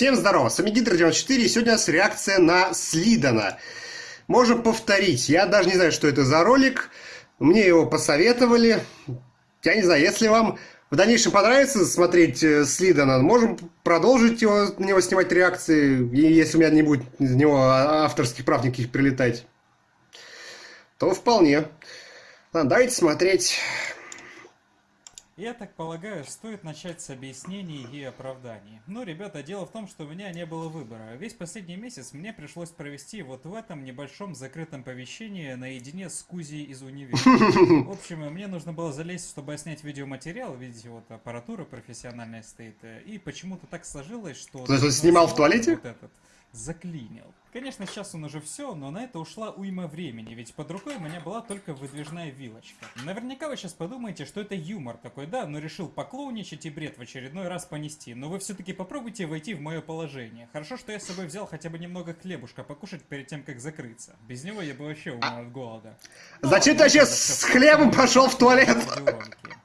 Всем здорово, с вами Гидро94, и сегодня у нас реакция на Слидана. Можем повторить, я даже не знаю, что это за ролик, мне его посоветовали. Я не знаю, если вам в дальнейшем понравится смотреть э, Слидана, можем продолжить его, на него снимать реакции, если у меня не будет из него авторских прав никаких прилетать, то вполне. Ладно, давайте смотреть. Я так полагаю, стоит начать с объяснений и оправданий. Но, ребята, дело в том, что у меня не было выбора. Весь последний месяц мне пришлось провести вот в этом небольшом закрытом помещении наедине с Кузей из универа. В общем, мне нужно было залезть, чтобы снять видеоматериал. Видите, вот аппаратура профессиональная стоит. И почему-то так сложилось, что... То есть он снимал в туалете? Вот этот заклинил. Конечно, сейчас он уже все, но на это ушла уйма времени, ведь под рукой у меня была только выдвижная вилочка. Наверняка вы сейчас подумаете, что это юмор такой, да, но решил поклоуничать и бред в очередной раз понести. Но вы все-таки попробуйте войти в мое положение. Хорошо, что я с собой взял хотя бы немного хлебушка покушать перед тем, как закрыться. Без него я бы вообще умер от голода. Зачем ты сейчас с хлебом пошел в туалет?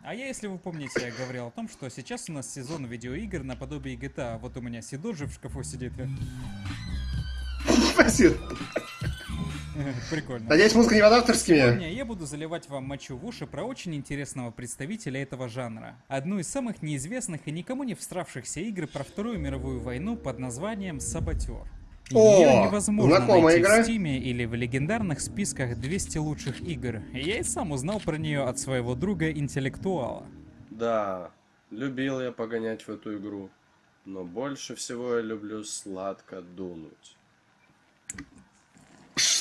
А я, если вы помните, я говорил о том, что сейчас у нас сезон видеоигр наподобие GTA. Вот у меня Сидоджи в шкафу сидит. Спасибо. Прикольно. Надеюсь, музыка не под авторскими? Сегодня я буду заливать вам мочу в уши про очень интересного представителя этого жанра. Одну из самых неизвестных и никому не встравшихся игр про Вторую мировую войну под названием «Саботер». Ее невозможно найти игра. в Стиме или в легендарных списках 200 лучших игр. Я и сам узнал про нее от своего друга-интеллектуала. Да, любил я погонять в эту игру. Но больше всего я люблю сладко дунуть.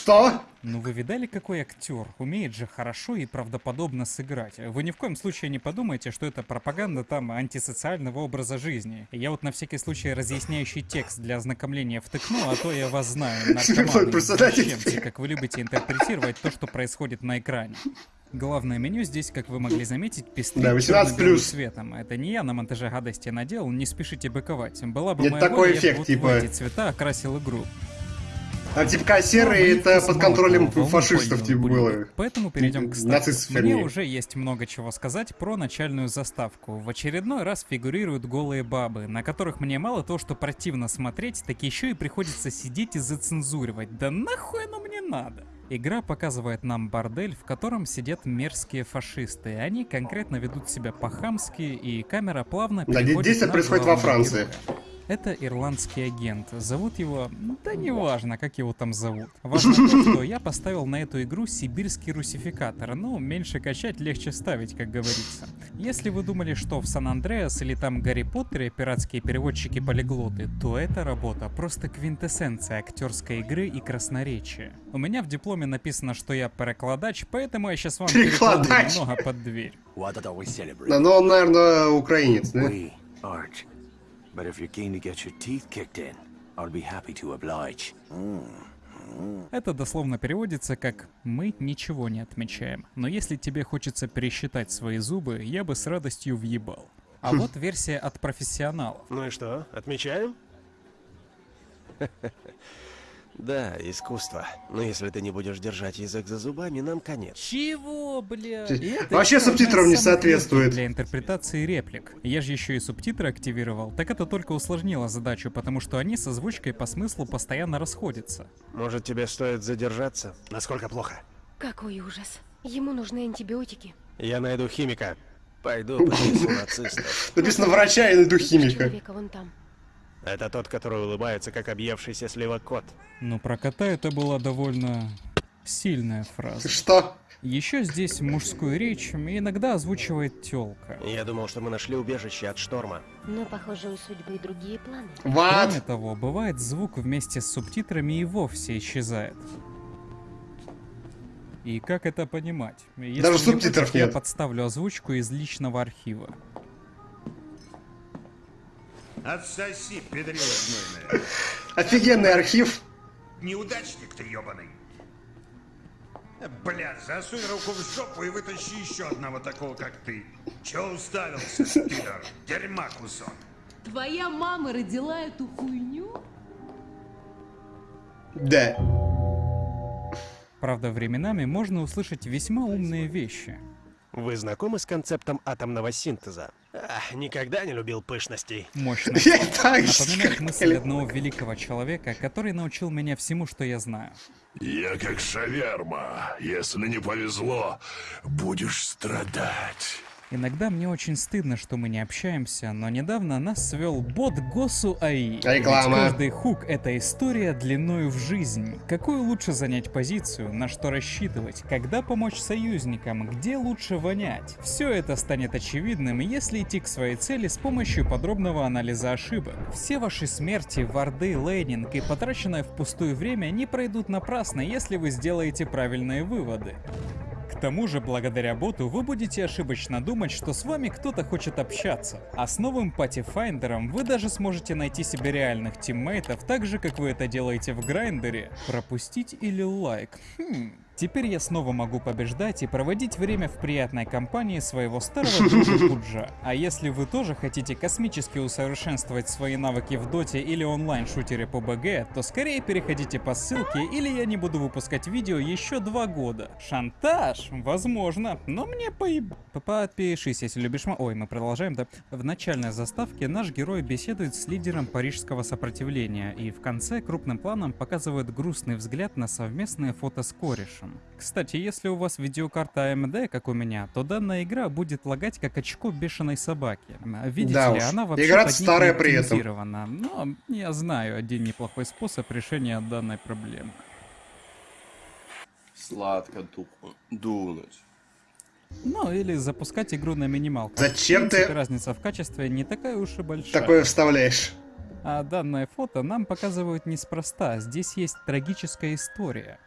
Что? Ну вы видали, какой актер? Умеет же хорошо и правдоподобно сыграть. Вы ни в коем случае не подумайте, что это пропаганда там антисоциального образа жизни. Я вот на всякий случай разъясняющий текст для ознакомления втыкну, а то я вас знаю, наркоманы, как вы любите интерпретировать то, что происходит на экране. Главное меню здесь, как вы могли заметить, пестрит да, 18 плюс. цветом. Это не я на монтаже гадости наделал, не спешите быковать. Была бы Нет моя такой воля, эффект, я бы типа... вот в эти цвета окрасил игру. А типа серые это под контролем фашистов типа было. Поэтому перейдем к старту. Мне уже есть много чего сказать про начальную заставку. В очередной раз фигурируют голые бабы, на которых мне мало того, что противно смотреть, так еще и приходится сидеть и зацензуривать. Да нахуй оно мне надо? Игра показывает нам бордель, в котором сидят мерзкие фашисты. Они конкретно ведут себя по-хамски, и камера плавно переходит да, действие происходит во Франции. Героя. Это ирландский агент. Зовут его... Да неважно, как его там зовут. Важно то, что я поставил на эту игру сибирский русификатор. Ну, меньше качать, легче ставить, как говорится. Если вы думали, что в Сан-Андреас или там Гарри Поттере пиратские переводчики-полиглоты, то эта работа просто квинтэссенция актерской игры и красноречия. У меня в дипломе написано, что я перекладач, поэтому я сейчас вам перекладу немного под дверь. Да, ну он, наверное, украинец, да? But if you're keen to get your teeth kicked in, I'll be happy to oblige. Это дословно переводится как «мы ничего не отмечаем, но если тебе хочется пересчитать свои зубы, я бы с радостью въебал». А вот версия от профессионалов. Ну и что, отмечаем? Да, искусство. Но если ты не будешь держать язык за зубами, нам конец. Чего, бля? Вообще субтитрам не соответствует. Для интерпретации реплик. Я же еще и субтитры активировал. Так это только усложнило задачу, потому что они с озвучкой по смыслу постоянно расходятся. Может тебе стоит задержаться? Насколько плохо? Какой ужас. Ему нужны антибиотики. Я найду химика. Пойду. Написано врача и найду химика. Человека вон там. Это тот, который улыбается, как объевшийся слива кот. Ну, про кота это была довольно сильная фраза. Что? Еще здесь мужскую речь иногда озвучивает тёлка. Я думал, что мы нашли убежище от шторма. Но, похоже, у судьбы другие планы. What? Кроме того, бывает звук вместе с субтитрами и вовсе исчезает. И как это понимать? Если Даже субтитров нет. Я подставлю озвучку из личного архива. Отсоси, педрила гнойная. Офигенный архив. Неудачник ты ебаный. Бля, засунь руку в жопу и вытащи еще одного такого, как ты. Че уставился, пидор? Дерьма кусок. Твоя мама родила эту хуйню? Да. Правда, временами можно услышать весьма умные вещи. Вы знакомы с концептом атомного синтеза? Ах, никогда не любил пышностей. Мощно. Я так же Напоминает мысль одного великого человека, который научил меня всему, что я знаю. Я как шаверма. Если не повезло, будешь страдать. Иногда мне очень стыдно, что мы не общаемся, но недавно нас свел бот Госу АИ. Реклама. Ведь каждый хук — это история длиною в жизнь. Какую лучше занять позицию, на что рассчитывать, когда помочь союзникам, где лучше вонять. Все это станет очевидным, если идти к своей цели с помощью подробного анализа ошибок. Все ваши смерти, варды, лейнинг и потраченное впустую время не пройдут напрасно, если вы сделаете правильные выводы. К тому же, благодаря боту вы будете ошибочно думать, что с вами кто-то хочет общаться. А с новым party finder'ом вы даже сможете найти себе реальных тиммейтов, так же, как вы это делаете в Grindr'е. Пропустить или лайк? Хм. Теперь я снова могу побеждать и проводить время в приятной компании своего старого друга Пуджа. А если вы тоже хотите космически усовершенствовать свои навыки в доте или онлайн-шутере PUBG, то скорее переходите по ссылке, или я не буду выпускать видео еще два года. Шантаж? Возможно, но мне поеб... Подпишись, если любишь ма... Ой, мы продолжаем, да? В начальной заставке наш герой беседует с лидером парижского сопротивления, и в конце крупным планом показывает грустный взгляд на совместное фото с корешем. Кстати, если у вас видеокарта AMD, как у меня, то данная игра будет лагать как очко бешеной собаки. А Видите Да ли, уж. она вообще Игра старая при этом. Но я знаю один неплохой способ решения данной проблемы. Сладко ду- дунуть. Ну, или запускать игру на минималках. Зачем принципе, ты разница в качестве не такая уж и большая. такое вставляешь? А данное фото нам показывают неспроста. Здесь есть трагическая история.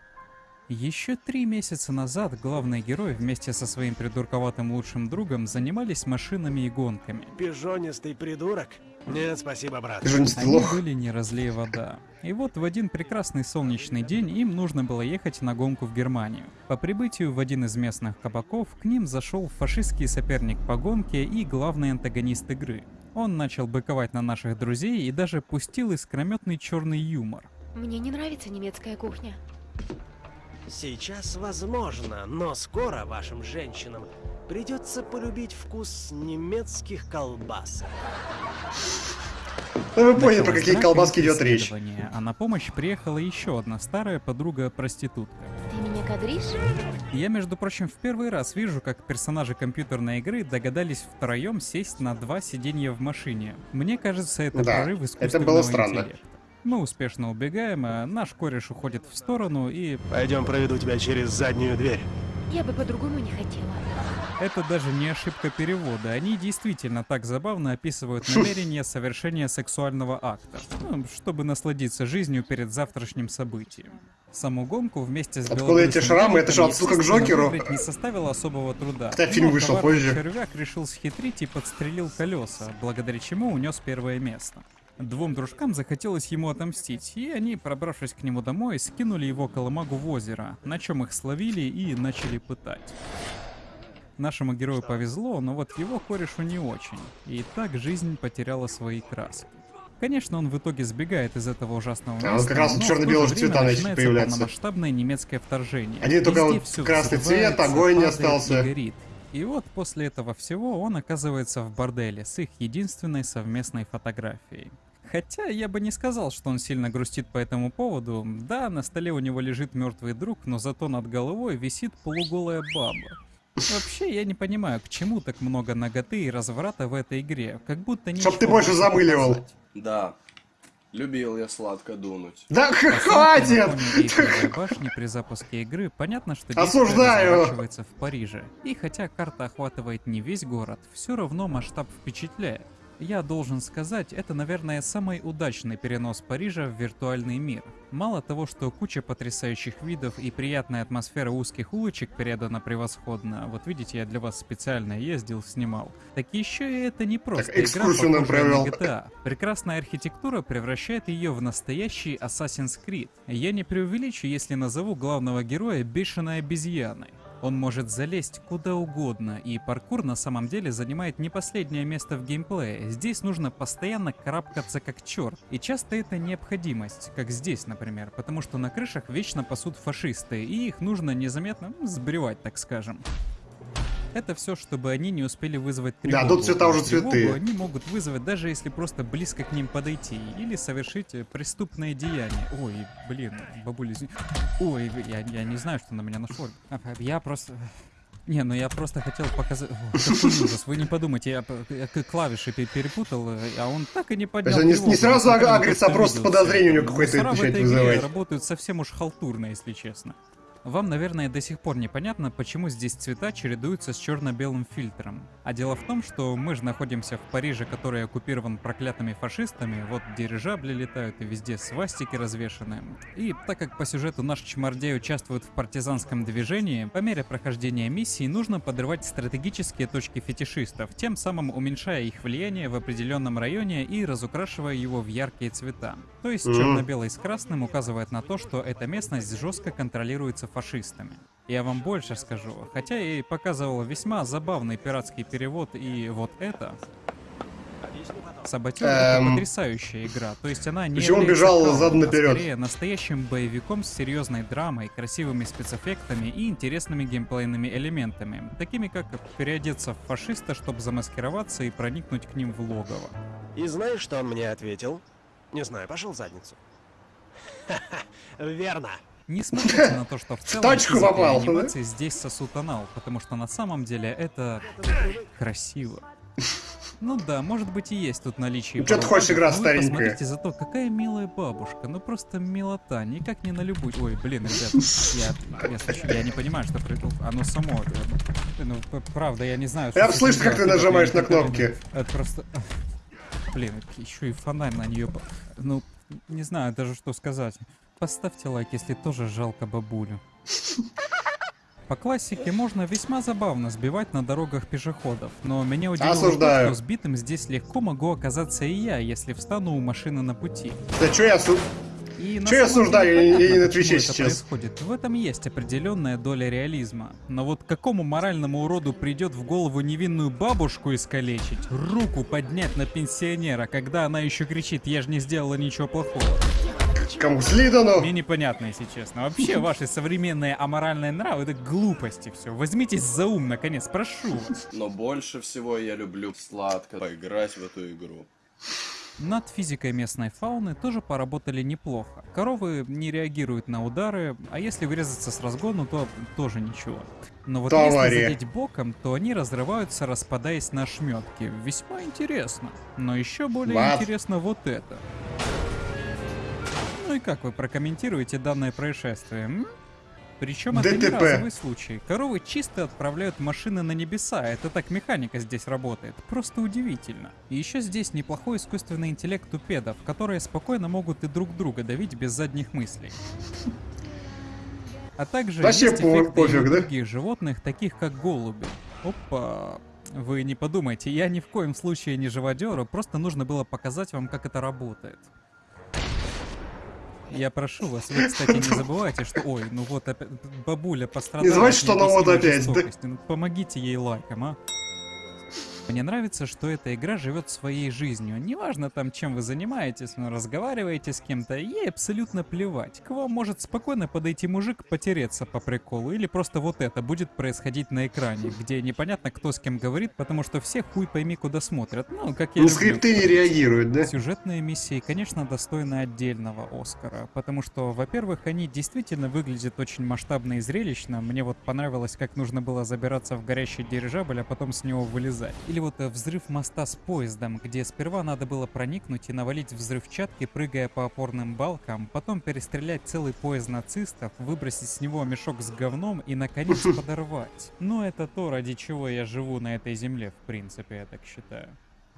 Еще три месяца назад главный герой вместе со своим придурковатым лучшим другом занимались машинами и гонками. Пижонистый придурок? Нет, спасибо, брат. Не Они лох. были не разлей вода. И вот в один прекрасный солнечный день им нужно было ехать на гонку в Германию. По прибытию в один из местных кабаков к ним зашел фашистский соперник по гонке и главный антагонист игры. Он начал быковать на наших друзей и даже пустил искрометный черный юмор. Мне не нравится немецкая кухня. Сейчас возможно, но скоро вашим женщинам придется полюбить вкус немецких колбас. Ну вы поняли, про какие колбаски идет речь. А на помощь приехала еще одна старая подруга-проститутка. Ты меня кадришь? Я, между прочим, в первый раз вижу, как персонажи компьютерной игры догадались втроем сесть на два сиденья в машине. Мне кажется, это Да, прорыв это искусственного было странно. интеллекта. Мы успешно убегаем, а наш кореш уходит в сторону, и Пойдем проведу тебя через заднюю дверь. Я бы по-другому не хотела. это даже не ошибка перевода. Они действительно так забавно описывают намерение совершения сексуального акта, ну, чтобы насладиться жизнью перед завтрашним событием. Саму гонку вместе с Откуда эти шрамы? Это же отсылка к Джокеру. не составило особого труда. Хотя фильм Но вышел позже. червяк решил схитрить и подстрелил колеса, благодаря чему унес первое место. Двум дружкам захотелось ему отомстить, и они, пробравшись к нему домой, скинули его колымагу в озеро, на чем их словили и начали пытать. Нашему герою повезло, но вот его корешу не очень. И так жизнь потеряла свои краски. Конечно, он в итоге сбегает из этого ужасного А, места, вот как раз время цвета начали появляться. полномасштабное немецкое вторжение. Один только вот красный цвет, огонь не остался. и горит. И вот после этого всего он оказывается в борделе с их единственной совместной фотографией. Хотя я бы не сказал, что он сильно грустит по этому поводу. Да, на столе у него лежит мертвый друг, но зато над головой висит полуголая баба. Вообще, я не понимаю, к чему так много ноготы и разврата в этой игре. Как будто ничего ты больше замыливал. показать. Да. Любил я сладко дунуть. Да хватит! башни при запуске игры понятно, что Осуждаю! разворачивается в Париже. И хотя карта охватывает не весь город, все равно масштаб впечатляет. Я должен сказать, это, наверное, самый удачный перенос Парижа в виртуальный мир. Мало того, что куча потрясающих видов и приятная атмосфера узких улочек передана превосходно, вот видите, я для вас специально ездил, снимал, так еще и это не просто игра, экскурсию нам похожая на. GTA. Прекрасная архитектура превращает ее в настоящий Assassin's Creed. Я не преувеличу, если назову главного героя бешеной обезьяной. Он может залезть куда угодно, и паркур на самом деле занимает не последнее место в геймплее. Здесь нужно постоянно карабкаться как черт. И часто это необходимость, как здесь, например, потому что на крышах вечно пасут фашисты, и их нужно незаметно сбривать, так скажем. Это все, чтобы они не успели вызвать Да, тревогу. тут цвета уже тревогу цветы. они могут вызвать, даже если просто близко к ним подойти. Или совершить э, преступное деяние. Ой, блин, бабуля, извини. Ой, я, я не знаю, что на меня нашло. Я просто... Не, ну я просто хотел показать... Какой ужас, вы не подумайте, я, я клавиши пе- перепутал, э, а он так и не поднял он не- тревогу, не сразу агрится, а просто подозрение у него всё. какое-то начинает вызывать. работают совсем уж халтурно, если честно. Вам, наверное, до сих пор непонятно, почему здесь цвета чередуются с черно-белым фильтром. А дело в том, что мы же находимся в Париже, который оккупирован проклятыми фашистами, вот дирижабли летают и везде свастики развешаны. И так как по сюжету наш чмордей участвует в партизанском движении, по мере прохождения миссии нужно подрывать стратегические точки фетишистов, тем самым уменьшая их влияние в определенном районе и разукрашивая его в яркие цвета. То есть черно-белый с красным указывает на то, что эта местность жестко контролируется фашистами. Я вам больше скажу, хотя и показывал весьма забавный пиратский перевод, и вот это... Саботер это Эм. потрясающая игра, то есть она не Почему бежал задом а наперед? скорее настоящим боевиком с серьезной драмой, красивыми спецэффектами и интересными геймплейными элементами, такими как переодеться в фашиста, чтобы замаскироваться и проникнуть к ним в логово. И знаешь, что он мне ответил? Не знаю, пошел в задницу. Ха-ха, Верно. Не смотрите на то, что в целом и попал, да? анимации здесь сосут анал, потому что на самом деле это красиво. Ну да, может быть и есть тут наличие. Ну, чё ты хочешь, игра вы старенькая? Посмотрите зато, какая милая бабушка. Ну просто милота, никак не на любую. Ой, блин, ребят, я, я, слышу, я не понимаю, что происходит. Оно само. э, Ну, правда, я не знаю. Я что слышу, как ты нажимаешь на кнопки. Это просто... Блин, еще и фонарь на нее. Ну, не знаю даже, что сказать. Поставьте лайк, если тоже жалко бабулю. По классике можно весьма забавно сбивать на дорогах пешеходов, но меня удивило Осуждаю. что сбитым здесь легко могу оказаться и я, если встану у машины на пути. Да что я су... И на Чё я осуждаю? Я- я не на Твиче сейчас. происходит. В этом есть определенная доля реализма. Но вот какому моральному уроду придет в голову невинную бабушку искалечить, руку поднять на пенсионера, когда она еще кричит «Я же не сделала ничего плохого». Кому Слидану? Мне непонятно, если честно. Вообще, ваши современные аморальные нравы — это глупости все. Возьмитесь за ум, наконец, прошу вас. Но больше всего я люблю сладко поиграть в эту игру. Над физикой местной фауны тоже поработали неплохо. Коровы не реагируют на удары, а если врезаться с разгону, то тоже ничего. Но вот Товари. если задеть боком, то они разрываются, распадаясь на ошметки. Весьма интересно. Но еще более Вау. интересно вот это. Ну и как вы прокомментируете данное происшествие? м? Причем это не ДТП. разовый случай. Коровы чисто отправляют машины на небеса. Это так механика здесь работает. Просто удивительно. И еще здесь неплохой искусственный интеллект у педов, которые спокойно могут и друг друга давить без задних мыслей. А также Вообще есть эффекты пофиг, да? других животных, таких как голуби. Опа. Вы не подумайте, я ни в коем случае не живодеру, просто нужно было показать вам, как это работает. Я прошу вас, вы, кстати, не забывайте, что... Ой, ну вот опять бабуля пострадала. Не забывайте, что она вот опять, да? Ну, помогите ей лайком, а? Мне нравится, что эта игра живет своей жизнью. Неважно там, чем вы занимаетесь, но разговариваете с кем-то, ей абсолютно плевать. К вам может спокойно подойти мужик, потереться по приколу, или просто вот это будет происходить на экране, где непонятно, кто с кем говорит, потому что все хуй пойми, куда смотрят. Ну, как я Ну, люблю, скрипты не реагируют, да? Сюжетные миссии, конечно, достойны отдельного Оскара, потому что, во-первых, они действительно выглядят очень масштабно и зрелищно. Мне вот понравилось, как нужно было забираться в горящий дирижабль, а потом с него вылезать. Или вот э, взрыв моста с поездом, где сперва надо было проникнуть и навалить взрывчатки, прыгая по опорным балкам, потом перестрелять целый поезд нацистов, выбросить с него мешок с говном и, наконец, подорвать. Но это то, ради чего я живу на этой земле, в принципе, я так считаю.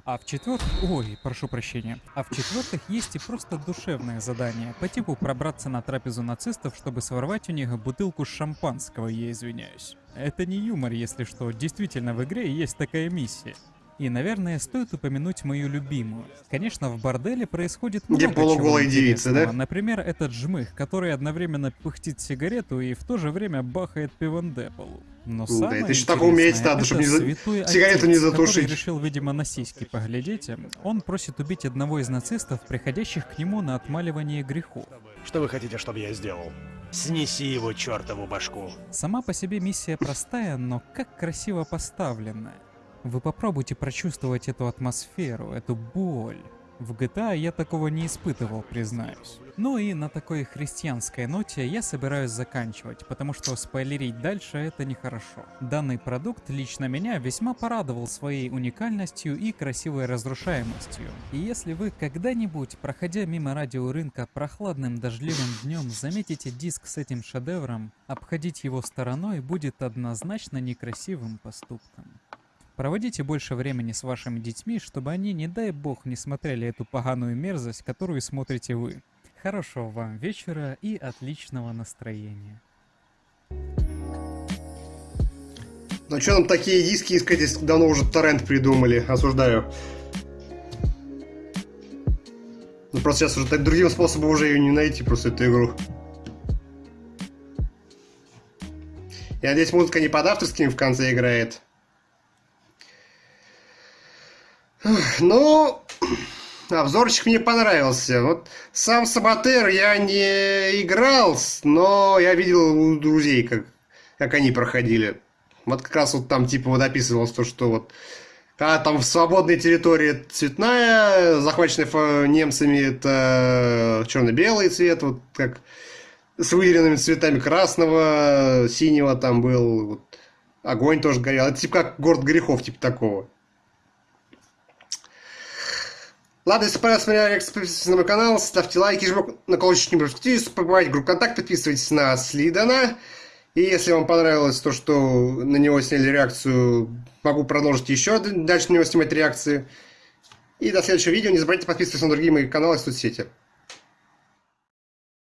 А в четвертых... Ой, прошу прощения. А в четвертых есть и просто душевное задание. По типу пробраться на трапезу нацистов, чтобы своровать у них бутылку шампанского, я извиняюсь. Это не юмор, если что. Действительно, в игре есть такая миссия. И, наверное, стоит упомянуть мою любимую. Конечно, в борделе происходит Где много чего полуголые девицы, да? Например, этот жмых, который одновременно пыхтит сигарету и в то же время бахает пивом по. Но Да, самое это ещё так уметь интересное, надо, чтоб это не за- сигарету не отец, затушить. решил, видимо, на сиськи поглядеть. Он просит убить одного из нацистов, приходящих к нему на отмаливание грехов. Что вы хотите, чтобы я сделал? Снеси его чертову башку. Сама по себе миссия простая, но как красиво поставленная. Вы попробуйте прочувствовать эту атмосферу, эту боль. В GTA я такого не испытывал, признаюсь. Ну и на такой христианской ноте я собираюсь заканчивать, потому что спойлерить дальше это нехорошо. Данный продукт лично меня весьма порадовал своей уникальностью и красивой разрушаемостью. И если вы когда-нибудь, проходя мимо радиорынка прохладным дождливым днем, заметите диск с этим шедевром, обходить его стороной будет однозначно некрасивым поступком. Проводите больше времени с вашими детьми, чтобы они, не дай бог, не смотрели эту поганую мерзость, которую смотрите вы. Хорошего вам вечера и отличного настроения. Ну что там такие диски искать, если давно уже торрент придумали? Осуждаю. Ну просто сейчас уже так другим способом уже ее не найти, просто эту игру. Я надеюсь, музыка не под авторскими в конце играет. Ну, обзорчик мне понравился. Вот сам Саботер я не играл, но я видел у друзей, как, как они проходили. Вот как раз вот там типа вот описывалось то, что вот когда там в свободной территории цветная, захваченная немцами это черно-белый цвет, вот как с выделенными цветами красного, синего там был, вот, огонь тоже горел. Это типа как город грехов, типа такого. Ладно, если понравился моя реакция, подписывайтесь на мой канал, ставьте лайки, жмите на колокольчик, не пропустите, побывайте в группу контакт, подписывайтесь на Слидана. И если вам понравилось то, что на него сняли реакцию, могу продолжить еще дальше на него снимать реакции. И до следующего видео. Не забывайте подписываться на другие мои каналы и соцсети.